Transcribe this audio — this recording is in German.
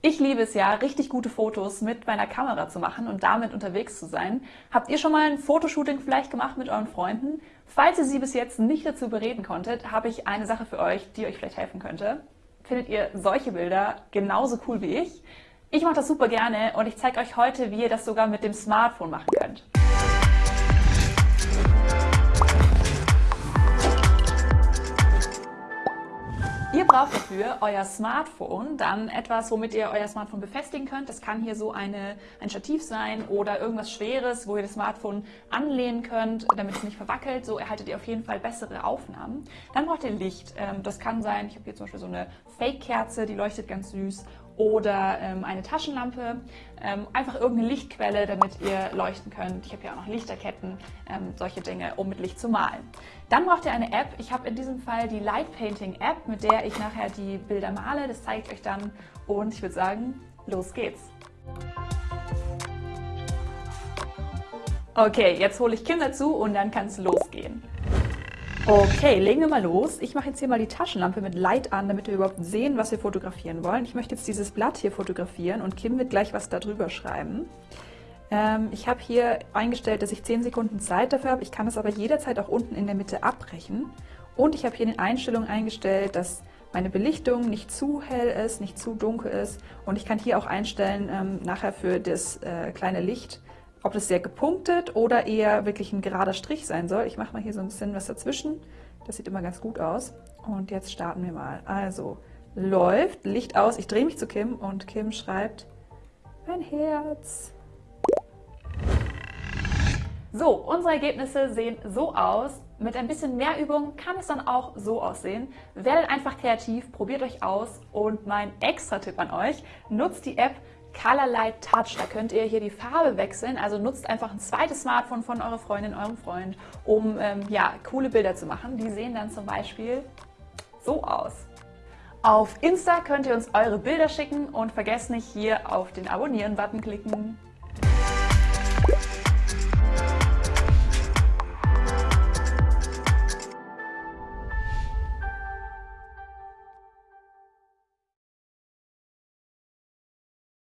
Ich liebe es ja, richtig gute Fotos mit meiner Kamera zu machen und damit unterwegs zu sein. Habt ihr schon mal ein Fotoshooting vielleicht gemacht mit euren Freunden? Falls ihr sie bis jetzt nicht dazu überreden konntet, habe ich eine Sache für euch, die euch vielleicht helfen könnte. Findet ihr solche Bilder genauso cool wie ich? Ich mache das super gerne und ich zeige euch heute, wie ihr das sogar mit dem Smartphone machen könnt. Braucht dafür euer Smartphone, dann etwas, womit ihr euer Smartphone befestigen könnt. Das kann hier so eine, ein Stativ sein oder irgendwas Schweres, wo ihr das Smartphone anlehnen könnt, damit es nicht verwackelt. So erhaltet ihr auf jeden Fall bessere Aufnahmen. Dann braucht ihr Licht. Ähm, das kann sein, ich habe hier zum Beispiel so eine Fake-Kerze, die leuchtet ganz süß oder ähm, eine Taschenlampe, ähm, einfach irgendeine Lichtquelle, damit ihr leuchten könnt. Ich habe hier auch noch Lichterketten, ähm, solche Dinge, um mit Licht zu malen. Dann braucht ihr eine App. Ich habe in diesem Fall die Light Painting App, mit der ich nachher die Bilder male. Das zeige ich euch dann und ich würde sagen, los geht's. Okay, jetzt hole ich Kim dazu und dann kann es losgehen. Okay, legen wir mal los. Ich mache jetzt hier mal die Taschenlampe mit Light an, damit wir überhaupt sehen, was wir fotografieren wollen. Ich möchte jetzt dieses Blatt hier fotografieren und Kim wird gleich was darüber schreiben. Ähm, ich habe hier eingestellt, dass ich 10 Sekunden Zeit dafür habe. Ich kann es aber jederzeit auch unten in der Mitte abbrechen. Und ich habe hier in den Einstellungen eingestellt, dass meine Belichtung nicht zu hell ist, nicht zu dunkel ist. Und ich kann hier auch einstellen, ähm, nachher für das äh, kleine Licht, ob das sehr gepunktet oder eher wirklich ein gerader Strich sein soll. Ich mache mal hier so ein bisschen was dazwischen. Das sieht immer ganz gut aus. Und jetzt starten wir mal. Also, läuft, Licht aus. Ich drehe mich zu Kim und Kim schreibt ein Herz. So, unsere Ergebnisse sehen so aus. Mit ein bisschen mehr Übung kann es dann auch so aussehen. Werdet einfach kreativ, probiert euch aus und mein extra Tipp an euch, nutzt die App Colorlight Touch. Da könnt ihr hier die Farbe wechseln. Also nutzt einfach ein zweites Smartphone von eurer Freundin, eurem Freund, um ähm, ja, coole Bilder zu machen. Die sehen dann zum Beispiel so aus. Auf Insta könnt ihr uns eure Bilder schicken und vergesst nicht hier auf den Abonnieren-Button klicken.